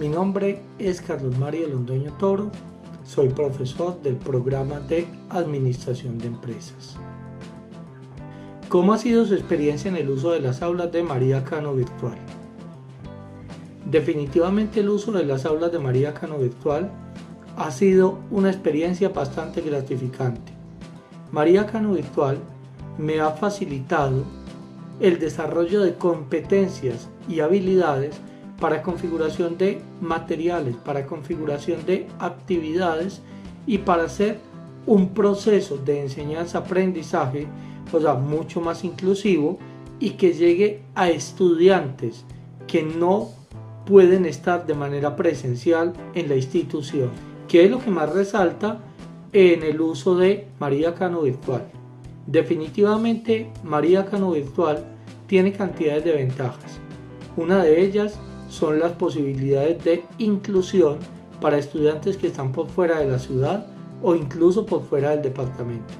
Mi nombre es Carlos Mario Londoño Toro, soy profesor del programa de Administración de Empresas. ¿Cómo ha sido su experiencia en el uso de las aulas de María Cano Virtual? Definitivamente el uso de las aulas de María Cano Virtual ha sido una experiencia bastante gratificante. María Cano Virtual me ha facilitado el desarrollo de competencias y habilidades para configuración de materiales, para configuración de actividades y para hacer un proceso de enseñanza-aprendizaje o sea, mucho más inclusivo y que llegue a estudiantes que no pueden estar de manera presencial en la institución, que es lo que más resalta en el uso de María Cano Virtual. Definitivamente María Cano Virtual tiene cantidades de ventajas. Una de ellas son las posibilidades de inclusión para estudiantes que están por fuera de la ciudad o incluso por fuera del departamento.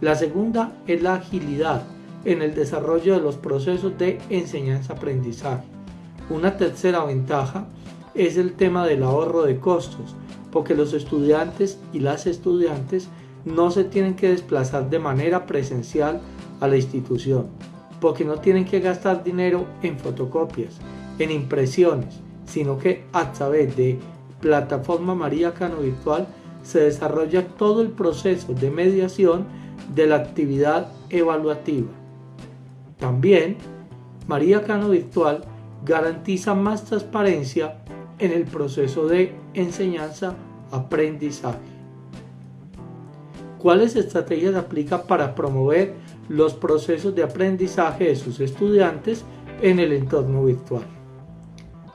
La segunda es la agilidad en el desarrollo de los procesos de enseñanza-aprendizaje. Una tercera ventaja es el tema del ahorro de costos, porque los estudiantes y las estudiantes no se tienen que desplazar de manera presencial a la institución, porque no tienen que gastar dinero en fotocopias, en impresiones, sino que a través de plataforma María Cano Virtual se desarrolla todo el proceso de mediación de la actividad evaluativa. También María Cano Virtual garantiza más transparencia en el proceso de enseñanza-aprendizaje. ¿Cuáles estrategias aplica para promover los procesos de aprendizaje de sus estudiantes en el entorno virtual?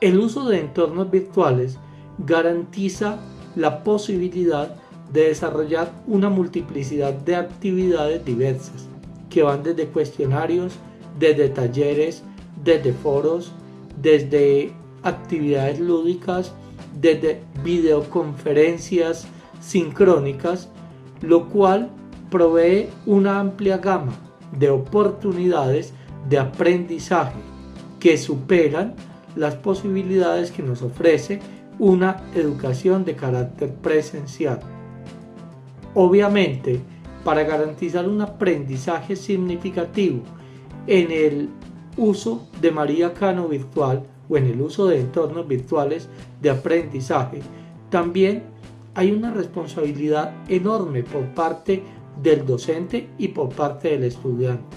El uso de entornos virtuales garantiza la posibilidad de desarrollar una multiplicidad de actividades diversas que van desde cuestionarios, desde talleres, desde foros, desde actividades lúdicas, desde videoconferencias sincrónicas, lo cual provee una amplia gama de oportunidades de aprendizaje que superan las posibilidades que nos ofrece una educación de carácter presencial. Obviamente, para garantizar un aprendizaje significativo en el uso de María Cano virtual o en el uso de entornos virtuales de aprendizaje, también hay una responsabilidad enorme por parte del docente y por parte del estudiante.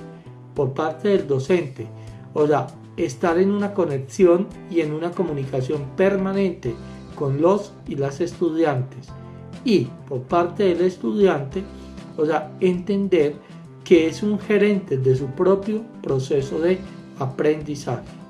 Por parte del docente, o sea, estar en una conexión y en una comunicación permanente con los y las estudiantes y por parte del estudiante, o sea, entender que es un gerente de su propio proceso de aprendizaje.